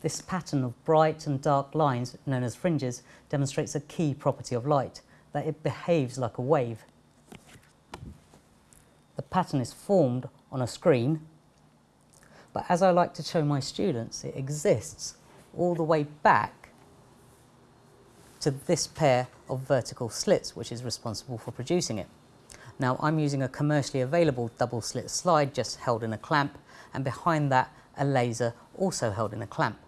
This pattern of bright and dark lines, known as fringes, demonstrates a key property of light, that it behaves like a wave. The pattern is formed on a screen, but as I like to show my students, it exists all the way back to this pair of vertical slits, which is responsible for producing it. Now I'm using a commercially available double slit slide just held in a clamp and behind that a laser also held in a clamp.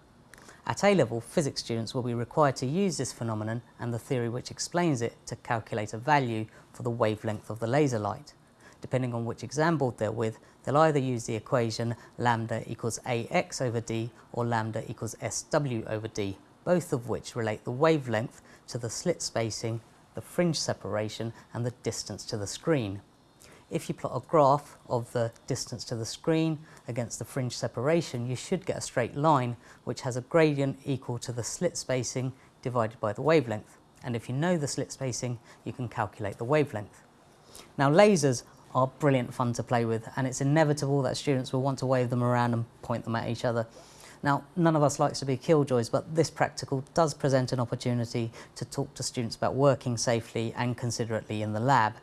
At A-level, physics students will be required to use this phenomenon and the theory which explains it to calculate a value for the wavelength of the laser light. Depending on which exam board they're with, they'll either use the equation lambda equals ax over d or lambda equals sw over d, both of which relate the wavelength to the slit spacing, the fringe separation and the distance to the screen. If you plot a graph of the distance to the screen against the fringe separation, you should get a straight line which has a gradient equal to the slit spacing divided by the wavelength. And if you know the slit spacing, you can calculate the wavelength. Now lasers are brilliant fun to play with and it's inevitable that students will want to wave them around and point them at each other. Now, none of us likes to be killjoys, but this practical does present an opportunity to talk to students about working safely and considerately in the lab.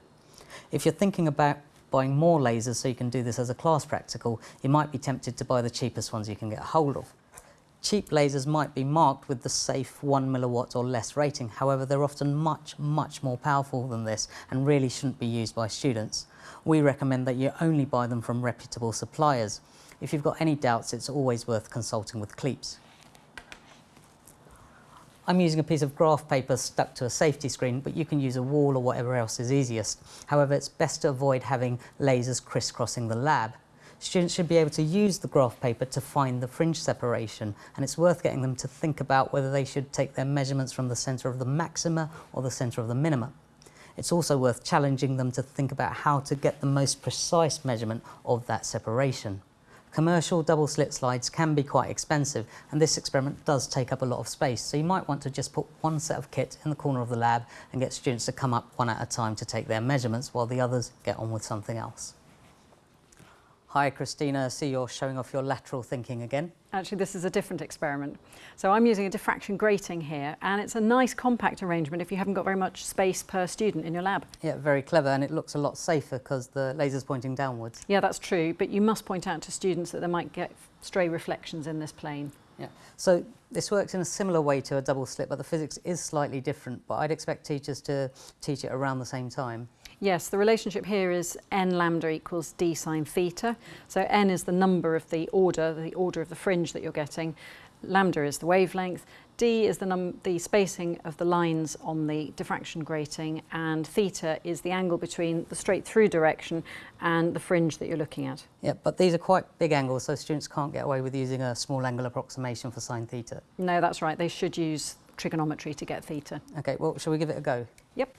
If you're thinking about buying more lasers so you can do this as a class practical, you might be tempted to buy the cheapest ones you can get hold of. Cheap lasers might be marked with the safe 1 milliwatt or less rating, however they're often much, much more powerful than this and really shouldn't be used by students. We recommend that you only buy them from reputable suppliers. If you've got any doubts, it's always worth consulting with CLEAPSS. I'm using a piece of graph paper stuck to a safety screen, but you can use a wall or whatever else is easiest. However, it's best to avoid having lasers crisscrossing the lab. Students should be able to use the graph paper to find the fringe separation, and it's worth getting them to think about whether they should take their measurements from the centre of the maxima or the centre of the minima. It's also worth challenging them to think about how to get the most precise measurement of that separation. Commercial double slit slides can be quite expensive and this experiment does take up a lot of space so you might want to just put one set of kit in the corner of the lab and get students to come up one at a time to take their measurements while the others get on with something else. Hi Christina, I see you're showing off your lateral thinking again. Actually, this is a different experiment. So I'm using a diffraction grating here, and it's a nice compact arrangement if you haven't got very much space per student in your lab. Yeah, very clever, and it looks a lot safer because the laser's pointing downwards. Yeah, that's true, but you must point out to students that they might get stray reflections in this plane. Yeah, so this works in a similar way to a double slit, but the physics is slightly different, but I'd expect teachers to teach it around the same time. Yes, the relationship here is n lambda equals d sine theta. So n is the number of the order, the order of the fringe that you're getting. Lambda is the wavelength. D is the, the spacing of the lines on the diffraction grating and theta is the angle between the straight through direction and the fringe that you're looking at. Yeah, but these are quite big angles so students can't get away with using a small angle approximation for sine theta. No, that's right. They should use trigonometry to get theta. Okay, well, shall we give it a go? Yep.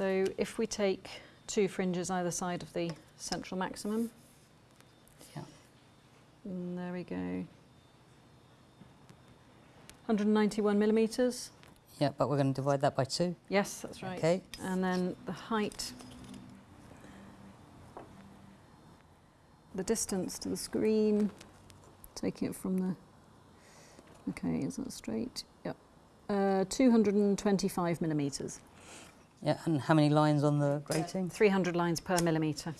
So if we take two fringes either side of the central maximum, yeah. And there we go. 191 millimetres. Yeah, but we're going to divide that by two. Yes, that's right. Okay. And then the height, the distance to the screen, taking it from the, okay, is that straight? Yep. Uh, 225 millimetres. Yeah, and how many lines on the grating? 300 lines per millimetre.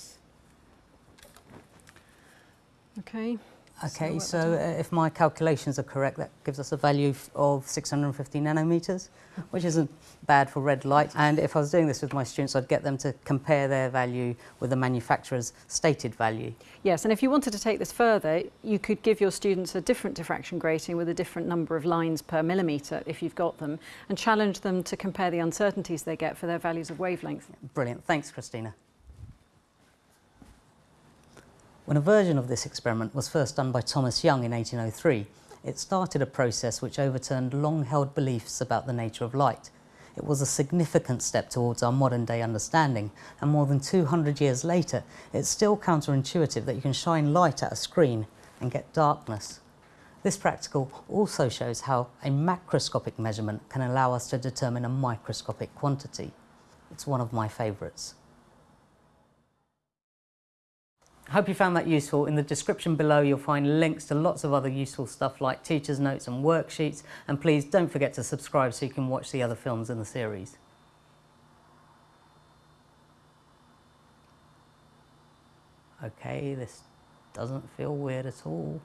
Okay. Okay, so, so uh, if my calculations are correct, that gives us a value of 650 nanometers, which isn't bad for red light. And if I was doing this with my students, I'd get them to compare their value with the manufacturer's stated value. Yes, and if you wanted to take this further, you could give your students a different diffraction grating with a different number of lines per millimeter, if you've got them, and challenge them to compare the uncertainties they get for their values of wavelength. Brilliant. Thanks, Christina. When a version of this experiment was first done by Thomas Young in 1803, it started a process which overturned long-held beliefs about the nature of light. It was a significant step towards our modern-day understanding, and more than 200 years later, it's still counterintuitive that you can shine light at a screen and get darkness. This practical also shows how a macroscopic measurement can allow us to determine a microscopic quantity. It's one of my favourites. Hope you found that useful. In the description below you'll find links to lots of other useful stuff like teacher's notes and worksheets and please don't forget to subscribe so you can watch the other films in the series. Okay, this doesn't feel weird at all.